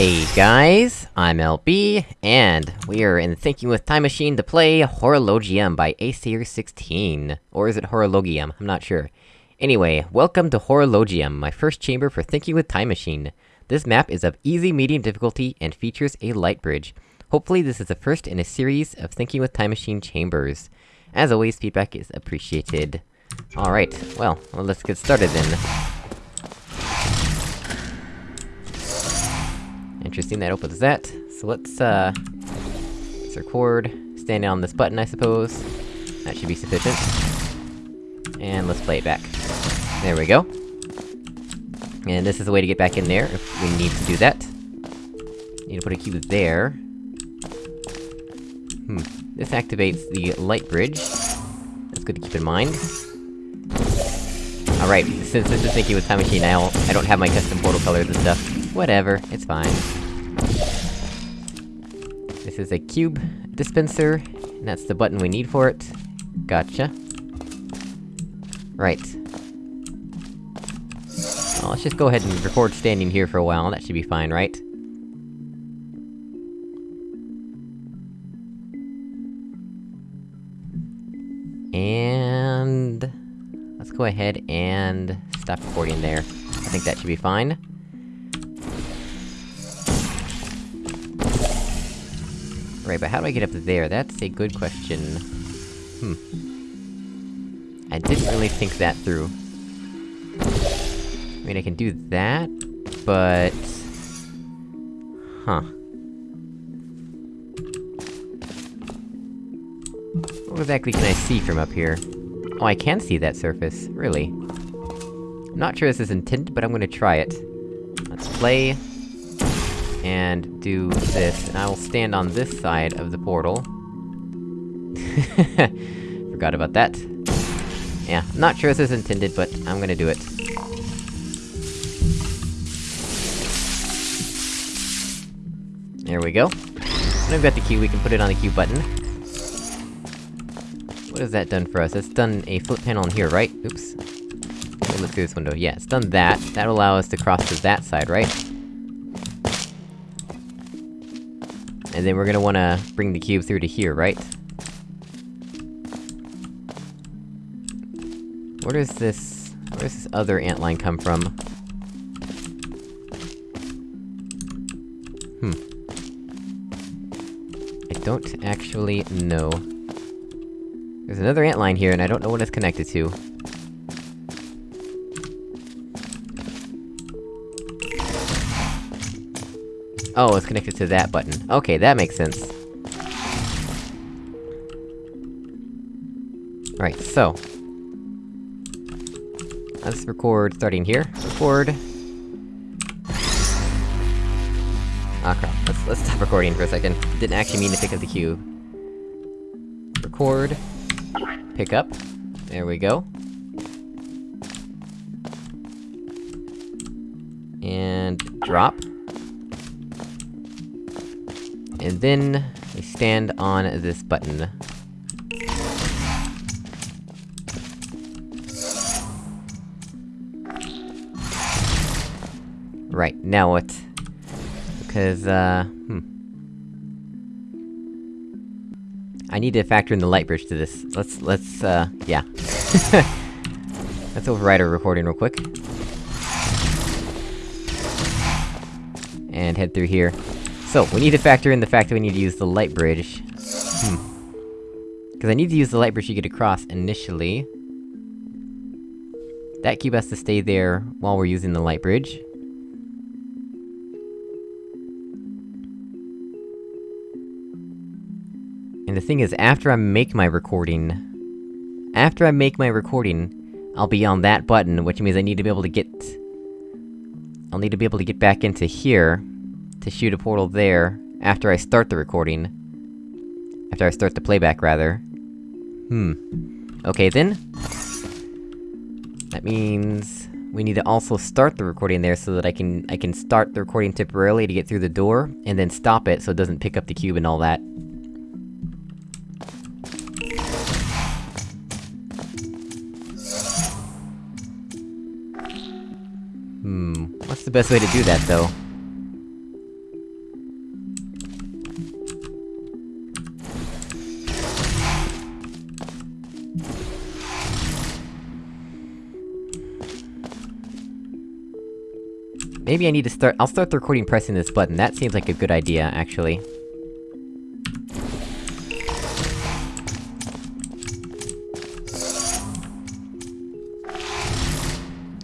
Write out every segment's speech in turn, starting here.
Hey guys, I'm LB, and we are in Thinking with Time Machine to play Horologium by Acer16. Or is it Horologium? I'm not sure. Anyway, welcome to Horologium, my first chamber for Thinking with Time Machine. This map is of easy medium difficulty and features a light bridge. Hopefully this is the first in a series of Thinking with Time Machine chambers. As always, feedback is appreciated. Alright, well, well, let's get started then. Interesting, that opens that. So let's, uh... Let's record, stand on this button, I suppose. That should be sufficient. And let's play it back. There we go. And this is the way to get back in there, if we need to do that. Need to put a cube there. Hmm. This activates the light bridge. That's good to keep in mind. Alright, since this is thinking with Time Machine, I don't, I don't have my custom portal colors and stuff. Whatever, it's fine. This is a cube dispenser, and that's the button we need for it. Gotcha. Right. Well, let's just go ahead and record standing here for a while, that should be fine, right? And... Let's go ahead and... stop recording there. I think that should be fine. Right, but how do I get up there? That's a good question. Hmm. I didn't really think that through. I mean, I can do that, but... Huh. What exactly can I see from up here? Oh, I can see that surface, really. I'm not sure this is intended, but I'm gonna try it. Let's play... And do this, and I will stand on this side of the portal. Forgot about that. Yeah, I'm not sure this is intended, but I'm gonna do it. There we go. Now we've got the key, we can put it on the cube button. What has that done for us? It's done a flip panel in here, right? Oops. Let me look through this window. Yeah, it's done that. That'll allow us to cross to that side, right? And then we're gonna wanna bring the cube through to here, right? Where does this... where does this other ant line come from? Hmm. I don't actually know. There's another ant line here, and I don't know what it's connected to. Oh, it's connected to that button. Okay, that makes sense. Right, so... Let's record starting here. Record... Ah crap, let's- let's stop recording for a second. Didn't actually mean to pick up the cube. Record... Pick up. There we go. And... drop. And then, we stand on this button. Right, now what? Because, uh... Hmm. I need to factor in the light bridge to this. Let's- let's, uh, yeah. let's override our recording real quick. And head through here. So, we need to factor in the fact that we need to use the light bridge. Hmm. Because I need to use the light bridge to get across initially. That cube has to stay there while we're using the light bridge. And the thing is, after I make my recording... After I make my recording, I'll be on that button, which means I need to be able to get... I'll need to be able to get back into here, to shoot a portal there, after I start the recording. After I start the playback, rather. Hmm. Okay then. That means... We need to also start the recording there so that I can- I can start the recording temporarily to get through the door, and then stop it so it doesn't pick up the cube and all that. Hmm, what's the best way to do that, though? Maybe I need to start- I'll start the recording pressing this button, that seems like a good idea, actually.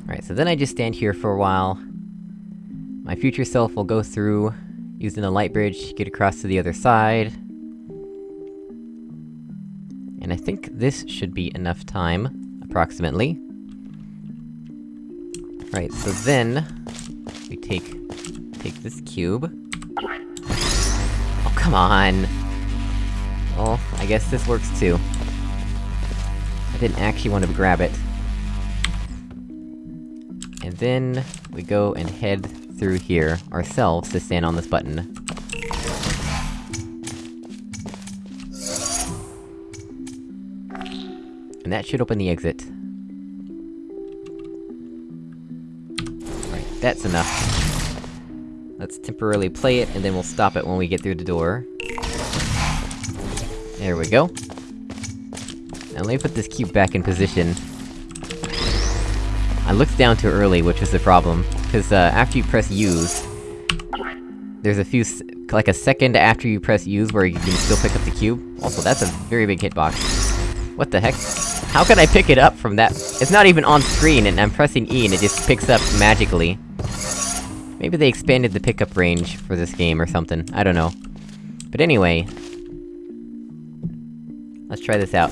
Alright, so then I just stand here for a while. My future self will go through, using the light bridge, get across to the other side. And I think this should be enough time, approximately. Right, so then... Take... take this cube. Oh, come on! Well, I guess this works too. I didn't actually want to grab it. And then, we go and head through here, ourselves, to stand on this button. And that should open the exit. That's enough. Let's temporarily play it, and then we'll stop it when we get through the door. There we go. Now let me put this cube back in position. I looked down too early, which was the problem. Cause, uh, after you press use... There's a few like a second after you press use where you can still pick up the cube. Also, that's a very big hitbox. What the heck? How can I pick it up from that- It's not even on screen, and I'm pressing E and it just picks up magically. Maybe they expanded the pickup range for this game or something, I don't know. But anyway... Let's try this out.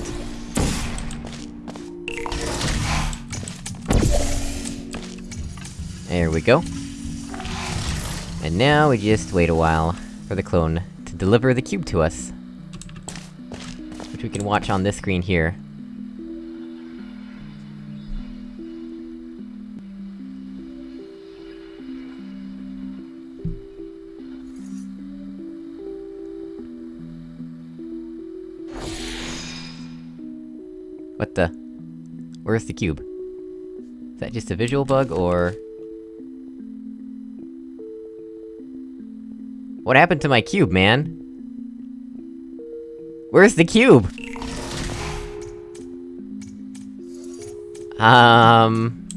There we go. And now we just wait a while for the clone to deliver the cube to us. Which we can watch on this screen here. What the? Where's the cube? Is that just a visual bug, or...? What happened to my cube, man? Where's the cube? Um...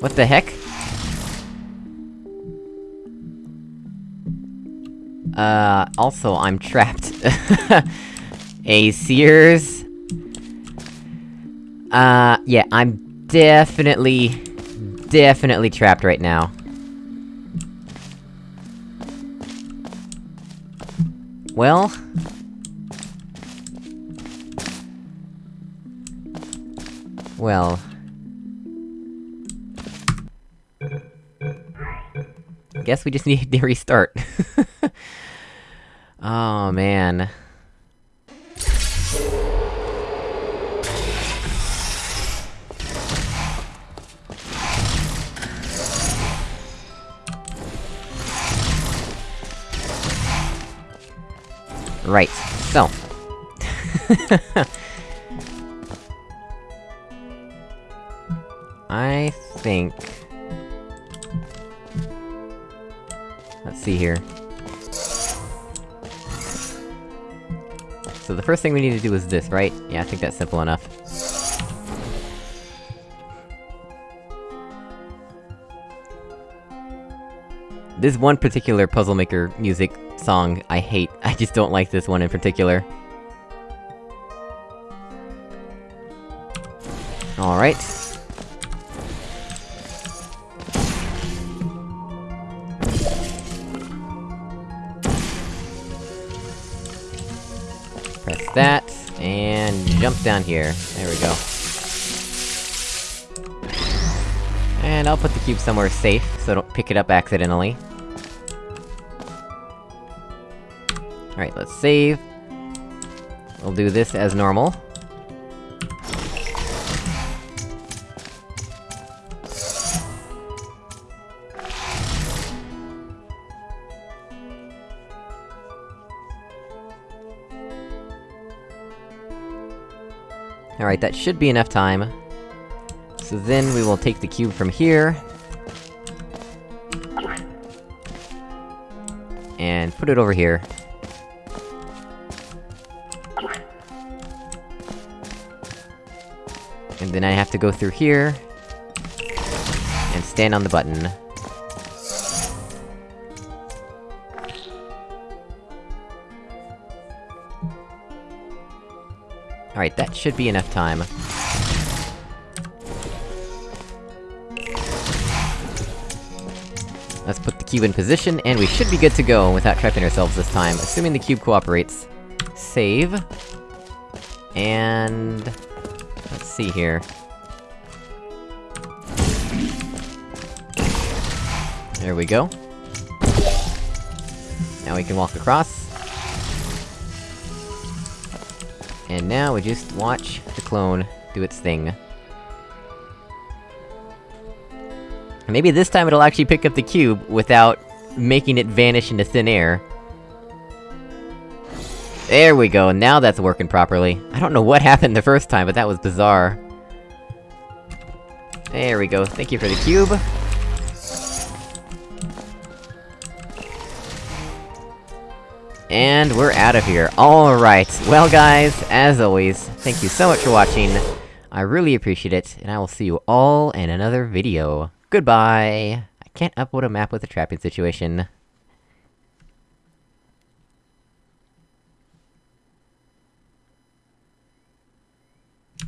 What the heck? Uh, also, I'm trapped. A Sears... Uh, yeah, I'm definitely, definitely trapped right now. Well... Well... Guess we just need to restart. oh, man. Right, so... I think... Let's see here. So the first thing we need to do is this, right? Yeah, I think that's simple enough. This one particular Puzzle Maker music song I hate. I just don't like this one in particular. Alright. Jump down here. There we go. And I'll put the cube somewhere safe, so I don't pick it up accidentally. Alright, let's save. We'll do this as normal. Alright, that should be enough time. So then we will take the cube from here... And put it over here. And then I have to go through here... And stand on the button. Alright, that should be enough time. Let's put the cube in position, and we should be good to go without trapping ourselves this time, assuming the cube cooperates. Save. And... Let's see here. There we go. Now we can walk across. And now we just watch the clone do its thing. Maybe this time it'll actually pick up the cube without making it vanish into thin air. There we go, now that's working properly. I don't know what happened the first time, but that was bizarre. There we go, thank you for the cube. And we're out of here. Alright, well guys, as always, thank you so much for watching. I really appreciate it, and I will see you all in another video. Goodbye! I can't upload a map with a trapping situation.